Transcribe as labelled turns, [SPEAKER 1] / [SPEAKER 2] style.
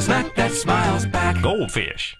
[SPEAKER 1] the snack that smiles back.
[SPEAKER 2] Goldfish.